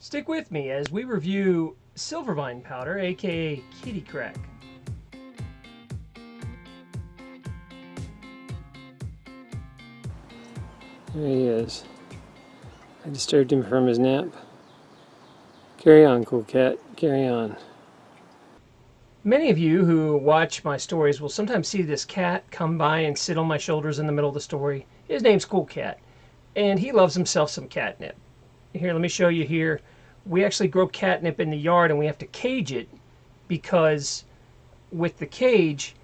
Stick with me as we review Silvervine powder, aka Kitty Crack. There he is. I disturbed him from his nap. Carry on, cool cat. Carry on. Many of you who watch my stories will sometimes see this cat come by and sit on my shoulders in the middle of the story. His name's Cool Cat, and he loves himself some catnip. Here, let me show you here. We actually grow catnip in the yard and we have to cage it because with the cage,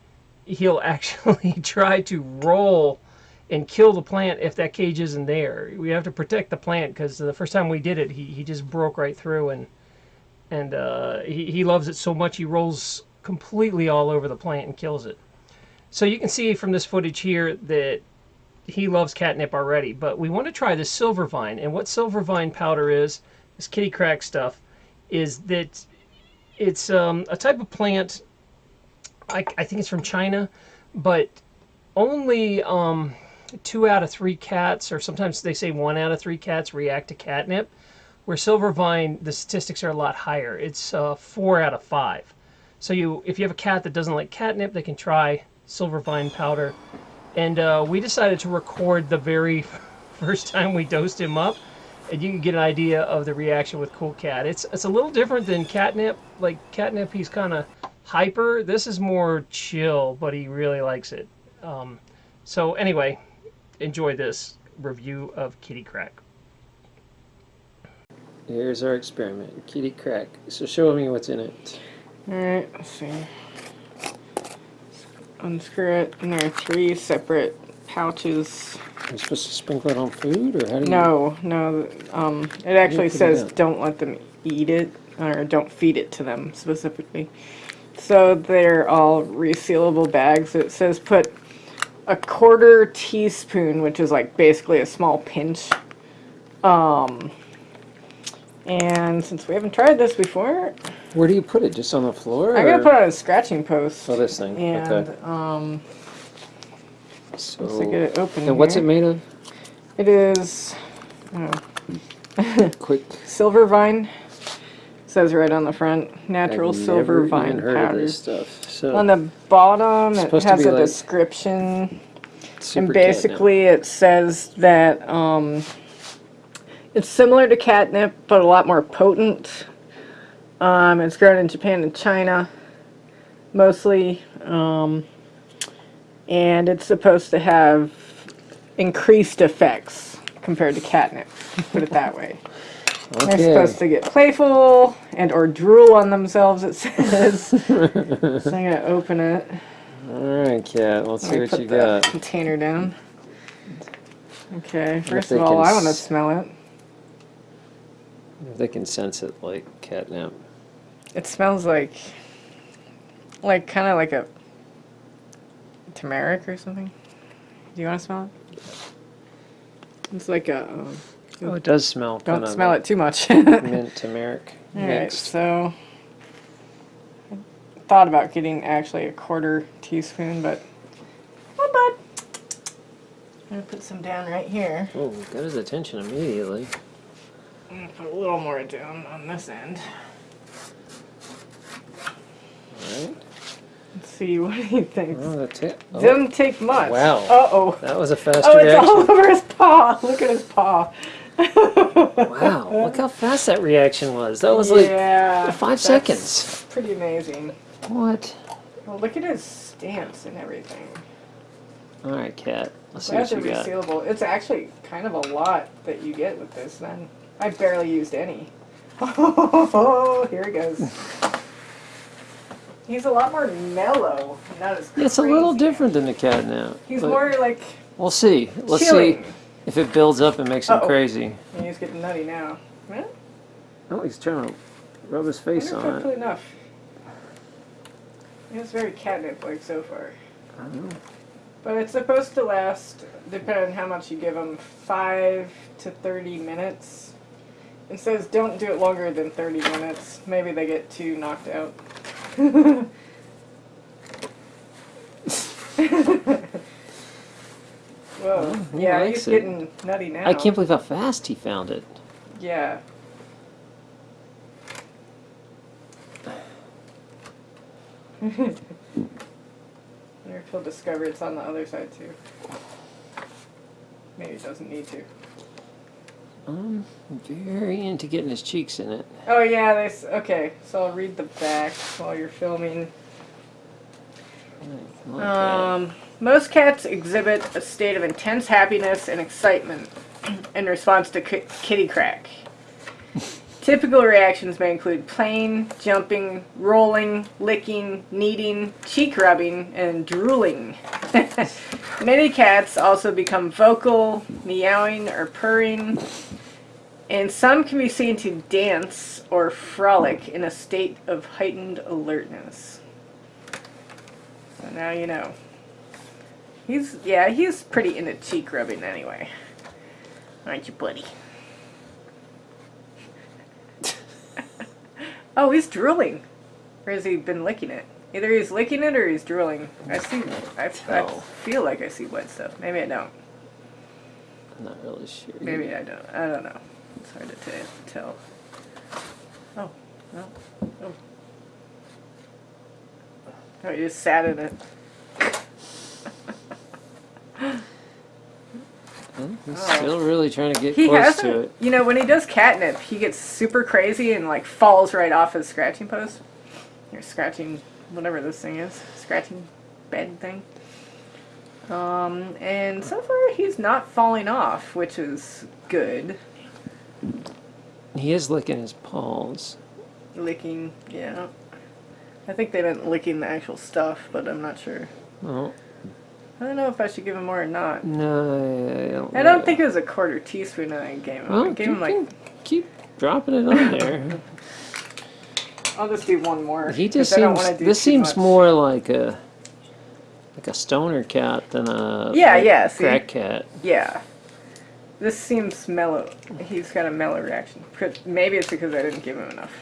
he'll actually try to roll and kill the plant if that cage isn't there. We have to protect the plant because the first time we did it, he, he just broke right through and and uh, he, he loves it so much he rolls completely all over the plant and kills it. So you can see from this footage here that he loves catnip already, but we want to try the silver vine. And what silver vine powder is, this kitty crack stuff, is that it's um, a type of plant, I, I think it's from China, but only um, two out of three cats, or sometimes they say one out of three cats react to catnip. Where silver vine, the statistics are a lot higher. It's uh, four out of five. So you, if you have a cat that doesn't like catnip, they can try silver vine powder. And uh, we decided to record the very first time we dosed him up, and you can get an idea of the reaction with Cool Cat. It's it's a little different than catnip. Like catnip, he's kind of hyper. This is more chill, but he really likes it. Um, so anyway, enjoy this review of Kitty Crack. Here's our experiment. Kitty crack. So show me what's in it. Alright, let's see. Unscrew it, and there are three separate pouches. You supposed to sprinkle it on food, or how do you? No, no, um, it actually put it says don't let them eat it, or don't feed it to them specifically. So they're all resealable bags. It says put a quarter teaspoon, which is like basically a small pinch. Um, and since we haven't tried this before, Where do you put it? Just on the floor? I'm gonna put it on a scratching post. Oh, this thing. And okay. um, So. let's get it open. And what's it made of? It is oh, Quick. silver vine. Says right on the front, natural I've silver vine powder. stuff. So. On the bottom, it has a like description, and catnip. basically it says that um, it's similar to catnip, but a lot more potent. Um, it's grown in Japan and China, mostly, um, and it's supposed to have increased effects compared to catnip. Put it that way. They're supposed to get playful and or drool on themselves. It says. so I'm gonna open it. All right, cat. Let's see what you got. container down. Okay, first of all, I want to smell it. They can sense it like catnip. It smells like, like kind of like a turmeric or something. Do you want to smell it? It's like a. Um, Oh, it does smell. don't smell it too much. Mint turmeric All right, so I thought about getting actually a quarter teaspoon, but oh, bud. I'm gonna put some down right here. Oh, got his attention immediately. I'm gonna put a little more down on this end. All right. Let's see what he thinks. Oh, that's it. Oh, Doesn't take much. Wow. Uh oh. that was a fast Oh, it's all over his paw. Look at his paw. Wow, look how fast that reaction was. That was like five seconds. Pretty amazing. What? Well, look at his stance and everything. All right, cat. Let's see That's what a you got. resealable. It's actually kind of a lot that you get with this. Then I barely used any. Oh, here he goes. He's a lot more mellow, not as. It's a little different than the cat now. He's more like We'll see. Let's chilling. see if it builds up and makes him Uh-oh. crazy. He's getting nutty now. Huh? Oh, he's trying to rub his face I on put it. enough. It's very catnip-like so far. I don't know. But it's supposed to last, depending on how much you give them, 5 to 30 minutes. It says don't do it longer than 30 minutes. Maybe they get too knocked out. Whoa. Well, oh, yeah, he's it. getting nutty now. I can't believe how fast he found it. Yeah. wonder if he'll discover it's on the other side too. Maybe he doesn't need to. I'm very into getting his cheeks in it. Oh yeah, there's okay. So I'll read the back while you're filming. Like. Um, most cats exhibit a state of intense happiness and excitement in response to ki- kitty crack. Typical reactions may include playing, jumping, rolling, licking, kneading, cheek rubbing, and drooling. Many cats also become vocal, meowing or purring, and some can be seen to dance or frolic in a state of heightened alertness. So now you know. He's, yeah, he's pretty into cheek rubbing anyway. Aren't you, buddy? Oh, he's drooling. Or has he been licking it? Either he's licking it or he's drooling. I see, I, I oh. feel like I see white stuff. Maybe I don't. I'm not really sure. Maybe I don't. I don't know. It's hard to tell. Oh, no. Oh. Oh, you just sat in it. He's Oh. still really trying to get He close to it. You know, when he does catnip, he gets super crazy and like falls right off his scratching post. Or scratching, whatever this thing is, scratching bed thing. Um, and so far he's not falling off, which is good. He is licking his paws. Licking, yeah. I think they meant licking the actual stuff, but I'm not sure. Oh, I don't know if I should give him more or not. no, I don't. I don't know. think it was a quarter teaspoon that I gave him. I gave him like. keep dropping it on there. I'll just do one more. He just seems. This seems much. more like a like a stoner cat than a Yeah, like, yeah, see? crack cat. Yeah. This seems mellow. He's got a mellow reaction. Maybe it's because I didn't give him enough.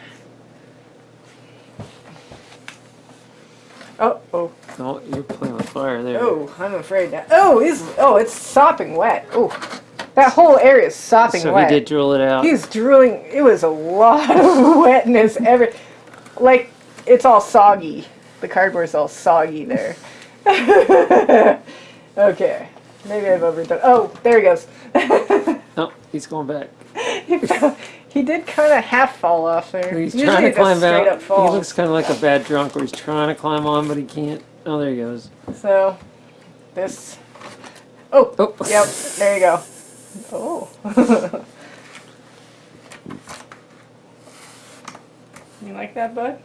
Oh, oh, Oh, you're playing with fire there. oh! I'm afraid now. Oh, he's oh, it's sopping wet. Oh, that whole area is sopping so wet. he did drill it out. He's drooling. It was a lot of wetness. Every, like, it's all soggy. The cardboard's all soggy there. okay, maybe I've overdone. Oh, there he goes. Oh, he's going back. He, did kind of half fall off there. He's Usually trying to climb out. He looks kind of like a bad drunk where he's trying to climb on, but he can't. Oh, there he goes. So, this. Oh, Oh, yep. There you go. Oh. you like that, bud?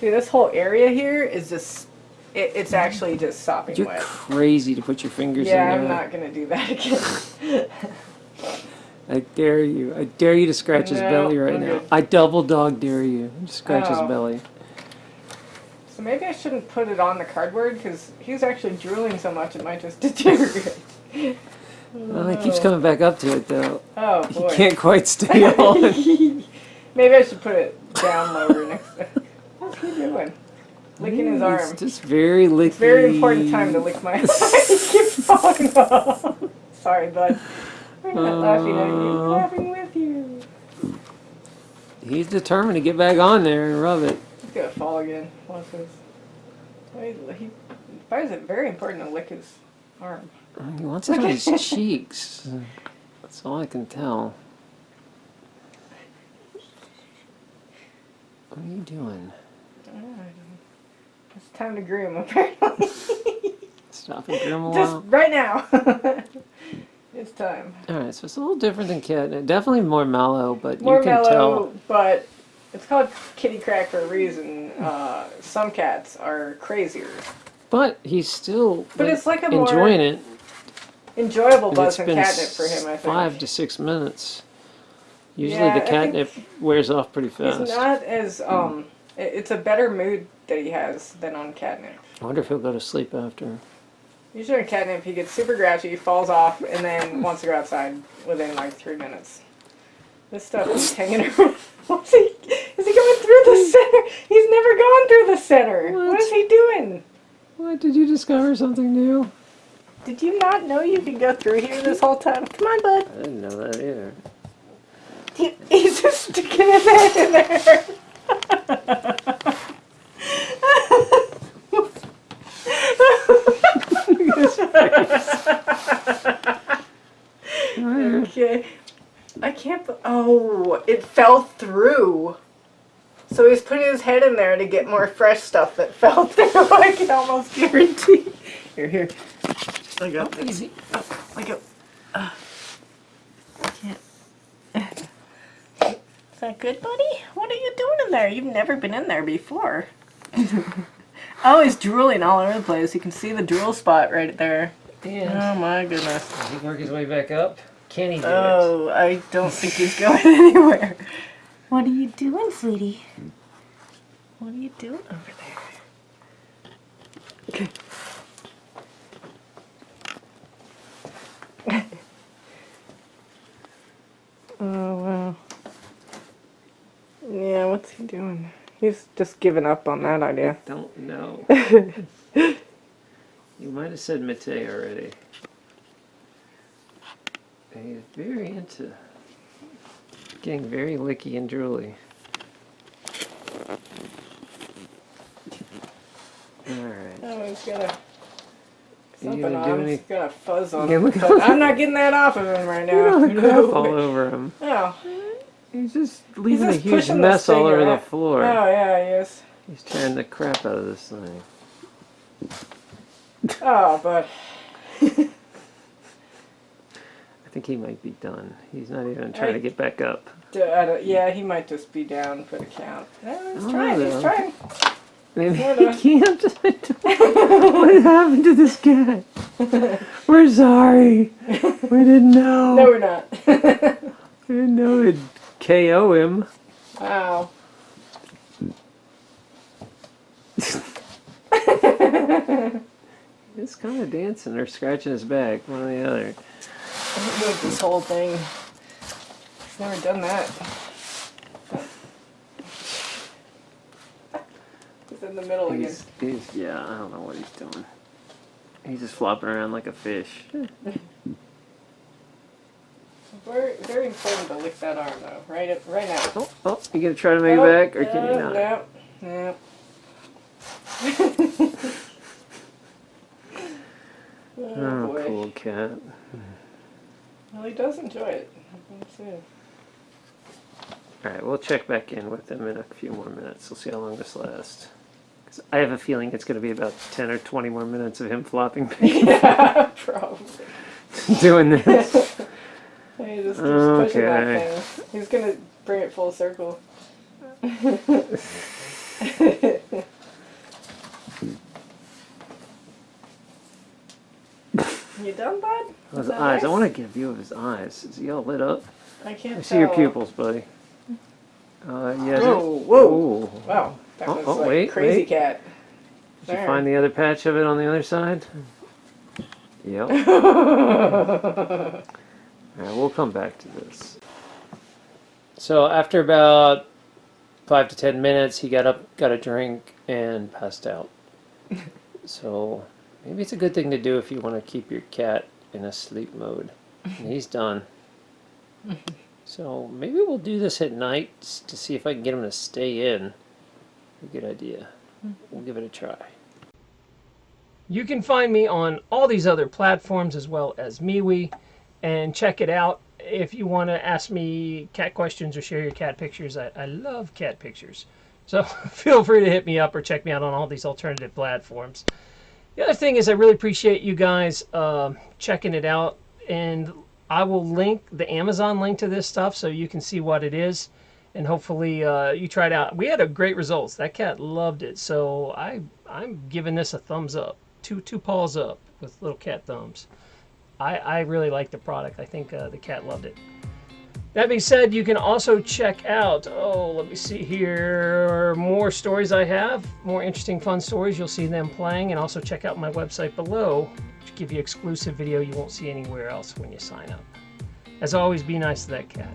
See, this whole area here is just. It, it's actually just sopping You're wet. crazy to put your fingers Yeah, in I'm not gonna do that again. I dare you. I dare you to scratch his belly right I'm now. I double dog dare you. to Scratch his Oh. belly. so maybe I shouldn't put it on the cardboard because he's actually drooling so much it might just deteriorate. Well, he keeps coming back up to it though. Oh boy. He can't quite stay on. Maybe I should put it down lower next time. What's he doing? Licking his arm. It's just very licky. It's very important time to lick my arm. he keeps falling off. Sorry, bud. I'm not laughing at you. I'm Uh. laughing with you. He's determined to get back on there and rub it. He's gonna fall again. Watch this. Why is- He finds it very important to lick his arm. He wants it on his cheeks. That's all I can tell. What are you doing? It's time to groom, apparently. Stop and groom a Just right now. it's time. Alright, so it's a little different than catnip. Definitely more mellow, but More you can mellow, tell. but it's called kitty crack for a reason. Uh, some cats are crazier. But he's still But it's like a more- enjoying it. Enjoyable buzz and catnip for him, I think. five to six minutes. Usually Yeah, the catnip wears off pretty He's fast. not as um. it- It's a better mood that he has than on catnip. I wonder if he'll go to sleep after. Usually on catnip, he gets super grouchy, falls off, and then wants to go outside within like three minutes. This stuff is hanging around. What's he? Is he going through the center? He's never gone through the center. what What? is he doing? What did you discover something new? Did you not know you could go through here this whole time? Come on, bud. I didn't know that either. He, he's just sticking his head in there. Oh, it fell through. So he's putting his head in there to get more fresh stuff that fell through. I can almost guarantee. Here, here. I got this. Easy. I go. Uh, I can't. Is that good, buddy? What are you doing in there? You've never been in there before. oh, he's drooling all over the place. You can see the drool spot right there. And Oh my goodness. does he work his way back up? Can he do it? Oh, I don't think he's going anywhere. What are you doing, sweetie? What are you doing over there? Okay. oh, wow. Yeah, what's he doing? He's just giving up on that idea. Don't know. you might have said Mate already. He's very into getting very licky and drooly. Alright. Oh, he's got a something gonna on. any- He's got a fuzz on Yeah, him. look but I'm not getting that off of him right Look now. the crap all over him. Oh, He's just leaving just a huge mess all over the floor. oh yeah, he is. He's tearing the crap out of this thing. Oh, but think he might be done. He's not even trying to get back up. I yeah, he might just be down for the count. No, he's Oh, trying. He's trying. Maybe he can't. what happened to this guy? We're sorry. We didn't know. No, we're not. We didn't know it'd KO him. wow. He's kind of dancing or scratching his back, one or the other. Move this whole thing. He's never done that. He's in the middle again. He's, he's, yeah, I don't know what he's doing. He's just flopping around like a fish. Very, very important to lick that arm though. Right, up, right now. Oh, oh, you gonna try to make it Oh, back, or can you not? No, no. oh, Oh, cool cat. Well, he does enjoy it. Alright, we'll check back in with him in a few more minutes. We'll see how long this lasts. 'Cause I have a feeling it's going to be about 10 or 20 more minutes of him flopping, yeah, probably. doing this. He just keeps pushing that Okay. thing. He's gonna bring it full circle. You done, bud? His Is that eyes. I want to get a view of his eyes. Is he all lit up? I can't I see your pupils, buddy. Uh, yeah. Whoa, whoa. Ooh. Wow, that Oh, was oh, like wait, crazy wait. cat. Did you find the other patch of it on the other side? Yep. Alright, we'll come back to this. So after about five to ten minutes, he got up, got a drink, and passed out. so maybe it's a good thing to do if you want to keep your cat in a sleep mode. And he's done. So maybe we'll do this at night to see if I can get him to stay in. A good idea. We'll give it a try. You can find me on all these other platforms as well as MeWe and check it out if you want to ask me cat questions or share your cat pictures. I, I love cat pictures. So feel free to hit me up or check me out on all these alternative platforms. The other thing is I really appreciate you guys um checking it out and I will link the Amazon link to this stuff so you can see what it is and hopefully uh, you try it out. We had a great results. That cat loved it, so I I'm giving this a thumbs up, two two paws up with little cat thumbs. I I really like the product. I think uh, the cat loved it. That being said, you can also check out. Oh, let me see here. More stories I have, more interesting, fun stories. You'll see them playing, and also check out my website below, which give you exclusive video you won't see anywhere else when you sign up. As always, be nice to that cat.